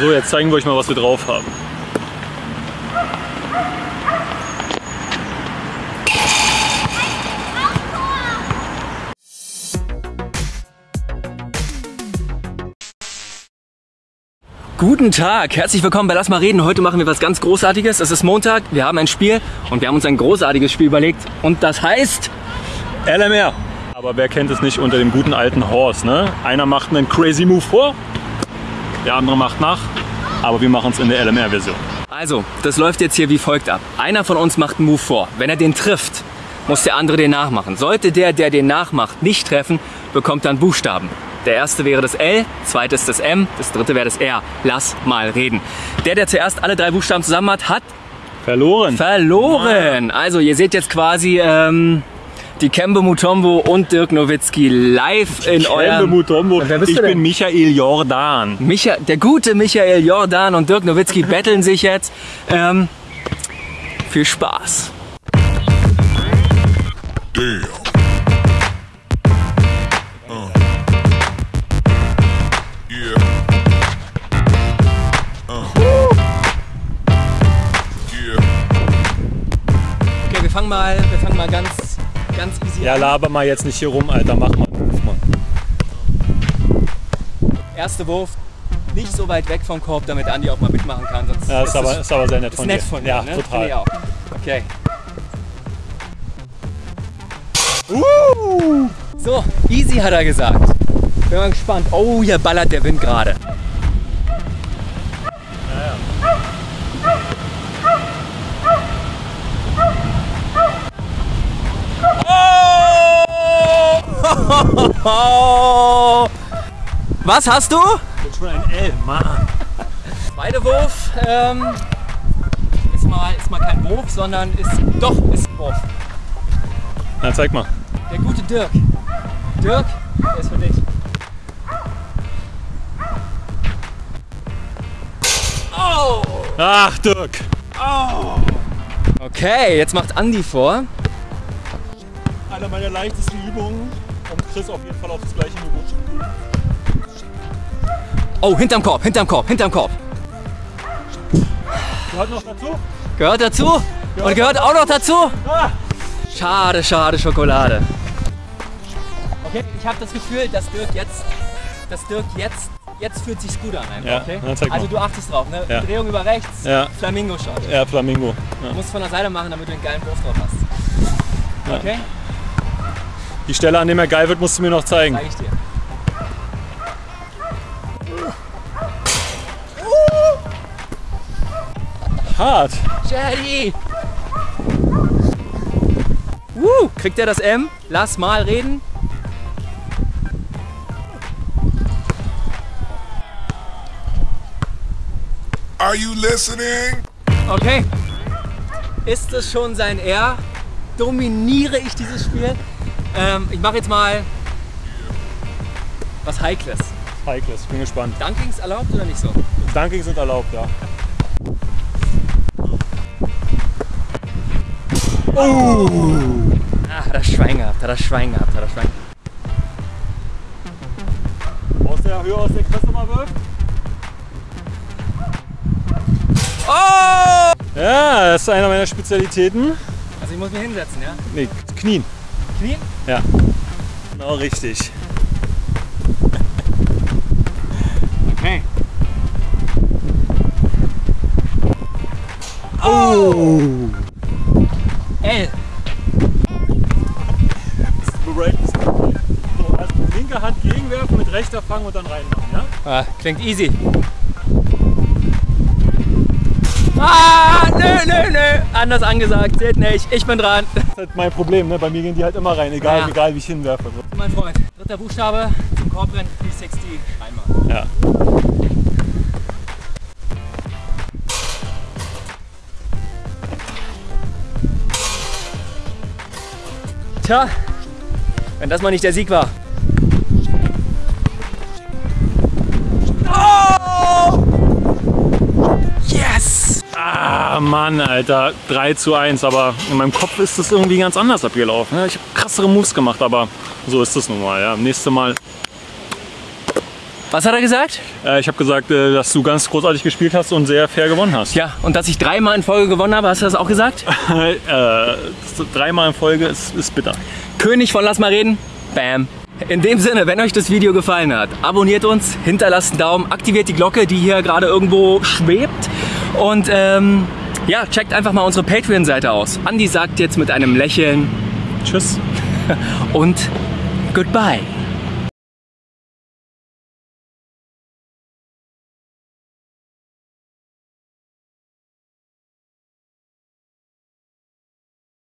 So, jetzt zeigen wir euch mal, was wir drauf haben. Guten Tag, herzlich willkommen bei Lass mal reden. Heute machen wir was ganz Großartiges. Es ist Montag, wir haben ein Spiel und wir haben uns ein großartiges Spiel überlegt. Und das heißt LMR. Aber wer kennt es nicht unter dem guten alten Horse, ne? Einer macht einen crazy Move vor, der andere macht nach, aber wir machen es in der LMR-Version. Also, das läuft jetzt hier wie folgt ab. Einer von uns macht einen Move vor. Wenn er den trifft, muss der andere den nachmachen. Sollte der, der den nachmacht, nicht treffen, bekommt dann Buchstaben. Der erste wäre das L, zweites das M, das dritte wäre das R. Lass mal reden. Der, der zuerst alle drei Buchstaben zusammen hat, hat Verloren. verloren. Also ihr seht jetzt quasi ähm, die Kembe Mutombo und Dirk Nowitzki live in Kembe eurem... Mutombo. Wer bist ich du denn? bin Michael Jordan. Micha der gute Michael Jordan und Dirk Nowitzki betteln sich jetzt. Ähm, viel Spaß. Damn. Uh. Uh. Yeah. Okay, wir fangen mal, wir fangen mal ganz, ganz easy Ja, laber mal jetzt nicht hier rum, Alter. Mach mal. Ruf mal. Erster Wurf, nicht so weit weg vom Korb, damit Andi auch mal mitmachen kann. Sonst Ja, ist aber, ist aber sehr nett ist von nett dir. von dir. Ja, ne? Total. ich auch. Okay. So, easy hat er gesagt. Bin mal gespannt. Oh, hier ballert der Wind gerade. Oh! Was hast du? Jetzt schon ein L, Mann. Zweiter Wurf ähm, ist, mal, ist mal kein Wurf, sondern ist doch ist Wurf. Na, zeig mal. Der gute Dirk. Dirk, der ist für dich. Oh! Ach, Dirk. Okay, jetzt macht Andi vor. Eine meiner leichtesten Übungen, um Chris auf jeden Fall auf das gleiche Niveau. Oh, hinterm Korb, hinterm Korb, hinterm Korb. Gehört noch dazu? Gehört dazu und gehört auch noch dazu. Ah! Schade, schade Schokolade. Okay, ich habe das Gefühl, dass Dirk jetzt, dass Dirk jetzt, jetzt fühlt sich's gut an. Einfach, Ja, okay? na. Also du achtest drauf, ne? Ja. Drehung über rechts, Ja. Flamingo-Shot. Ja, Flamingo. Ja. Du musst von der Seite machen, damit du einen geilen Wurf drauf hast. Okay, Die Stelle, an dem er geil wird, musst du mir noch zeigen. zeige ich dir. Hart. Jetty! Woo, kriegt er das M? Lass mal reden. Are you listening? Okay. Ist es schon sein R? Dominiere ich dieses Spiel? Ähm, ich mache jetzt mal was Heikles. Heikles, bin gespannt. Dunkings erlaubt oder nicht so? Dunking sind erlaubt, ja. Ah, hat er Schwein gehabt, hat er Schwein gehabt, hat er Schwein gehabt. Aus der Höhe, aus der Chris nochmal wirft. Oh! Ja, das ist einer meiner Spezialitäten. Also ich muss mich hinsetzen, ja? Nee, Knien. Knien? Ja. Genau richtig. Okay. Oh! L. Bist du bereit? Bist du bereit? So, erst mit linker Hand gegenwerfen, mit rechter fangen und dann reinmachen, ja? Ah, klingt easy. Ah, nö, nö, nö. Anders angesagt. Seht nicht. Ich bin dran. Das ist halt mein Problem, ne? Bei mir gehen die halt immer rein, egal, Ja. egal wie ich hinwerfe. Mein Freund. Dritter Buchstabe zum Korbrennen 360. Einmal. Ja. Tja, wenn das mal nicht der Sieg war. Mann, Alter. 3 zu 1. Aber in meinem Kopf ist das irgendwie ganz anders abgelaufen. Ich habe krassere Moves gemacht, aber so ist das nun mal. Ja. Nächstes Mal. Was hat er gesagt? Äh, ich habe gesagt, äh, dass du ganz großartig gespielt hast und sehr fair gewonnen hast. Ja, und dass ich dreimal in Folge gewonnen habe, hast du das auch gesagt? äh, dreimal in Folge ist, ist bitter. König von Lass mal reden. Bam. In dem Sinne, wenn euch das Video gefallen hat, abonniert uns, hinterlasst einen Daumen, aktiviert die Glocke, die hier gerade irgendwo schwebt. Und ähm, ja, checkt einfach mal unsere Patreon-Seite aus. Andi sagt jetzt mit einem Lächeln Tschüss. und goodbye.